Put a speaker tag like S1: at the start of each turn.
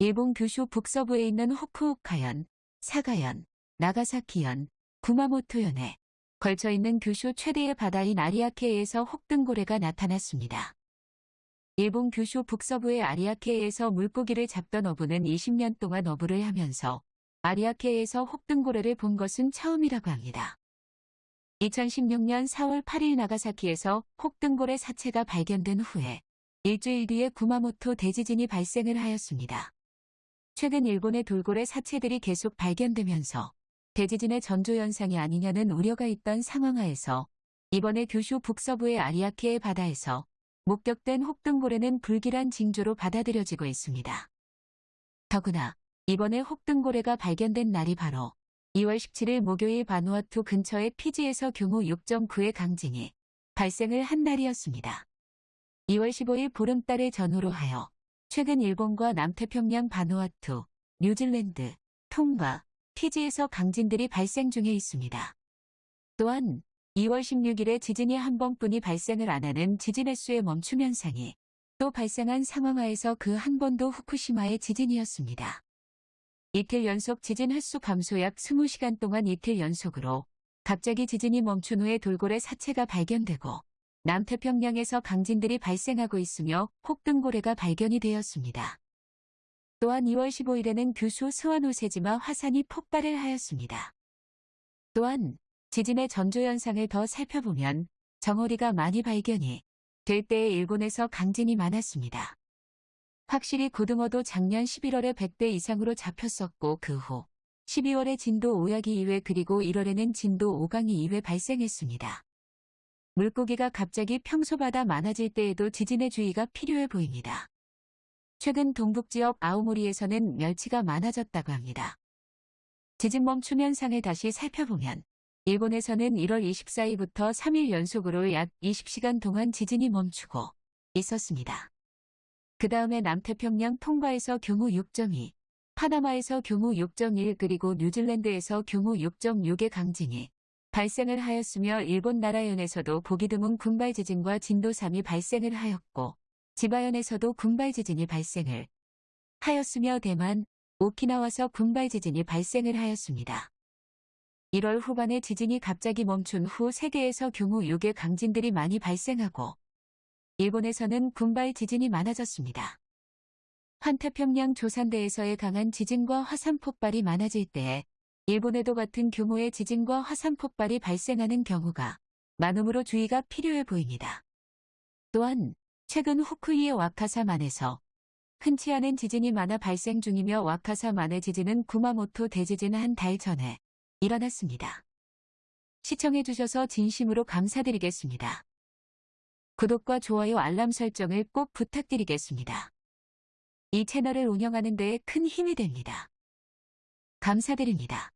S1: 일본 규슈 북서부에 있는 호쿠오카현, 사가현, 나가사키현, 구마모토현에 걸쳐 있는 규슈 최대의 바다인 아리아케에서 혹등고래가 나타났습니다. 일본 규슈 북서부의 아리아케에서 물고기를 잡던 어부는 20년 동안 어부를 하면서 아리아케에서 혹등고래를 본 것은 처음이라고 합니다. 2016년 4월 8일 나가사키에서 혹등고래 사체가 발견된 후에 일주일 뒤에 구마모토 대지진이 발생을 하였습니다. 최근 일본의 돌고래 사체들이 계속 발견되면서 대지진의 전조현상이 아니냐는 우려가 있던 상황하에서 이번에 규슈 북서부의 아리아케의 바다에서 목격된 혹등고래는 불길한 징조로 받아들여지고 있습니다. 더구나 이번에 혹등고래가 발견된 날이 바로 2월 17일 목요일 바누아투 근처의 피지에서 규모 6.9의 강진이 발생을 한 날이었습니다. 2월 15일 보름달을 전후로 하여 최근 일본과 남태평양 바누아투, 뉴질랜드, 통과, 피지에서 강진들이 발생 중에 있습니다. 또한 2월 16일에 지진이 한 번뿐이 발생을 안 하는 지진 횟수의 멈춤 현상이 또 발생한 상황하에서 그 한 번도 후쿠시마의 지진이었습니다. 이틀 연속 지진 횟수 감소 약 20시간 동안 이틀 연속으로 갑자기 지진이 멈춘 후에 돌고래 사체가 발견되고 남태평양에서 강진들이 발생하고 있으며 혹등고래가 발견이 되었습니다. 또한 2월 15일에는 규수 스와노세지마 화산이 폭발을 하였습니다. 또한 지진의 전조 현상을 더 살펴보면 정어리가 많이 발견이 될 때에 일본에서 강진이 많았습니다. 확실히 고등어도 작년 11월에 100배 이상으로 잡혔었고 그 후 12월에 진도 5약이 2회 그리고 1월에는 진도 5강이 2회 발생했습니다. 물고기가 갑자기 평소보다 많아질 때에도 지진의 주의가 필요해 보입니다. 최근 동북지역 아오모리에서는 멸치가 많아졌다고 합니다. 지진 멈춤 현상을 다시 살펴보면 일본에서는 1월 24일부터 3일 연속으로 약 20시간 동안 지진이 멈추고 있었습니다. 그 다음에 남태평양 통과에서 규모 6.2, 파나마에서 규모 6.1 그리고 뉴질랜드에서 규모 6.6의 강진이 발생을 하였으며 일본 나라현에서도 보기 드문 군발 지진과 진도 3이 발생을 하였고 지바현에서도 군발 지진이 발생을 하였으며 대만, 오키나와서 군발 지진이 발생을 하였습니다. 1월 후반에 지진이 갑자기 멈춘 후 세계에서 규모 6의 강진들이 많이 발생하고 일본에서는 군발 지진이 많아졌습니다. 환태평양 조산대에서의 강한 지진과 화산 폭발이 많아질 때 일본에도 같은 규모의 지진과 화산 폭발이 발생하는 경우가 많음으로 주의가 필요해 보입니다. 또한 최근 후쿠이의 와카사만에서 흔치 않은 지진이 많아 발생 중이며 와카사만의 지진은 구마모토 대지진 한 달 전에 일어났습니다. 시청해주셔서 진심으로 감사드리겠습니다. 구독과 좋아요 알람 설정을 꼭 부탁드리겠습니다. 이 채널을 운영하는 데에 큰 힘이 됩니다. 감사드립니다.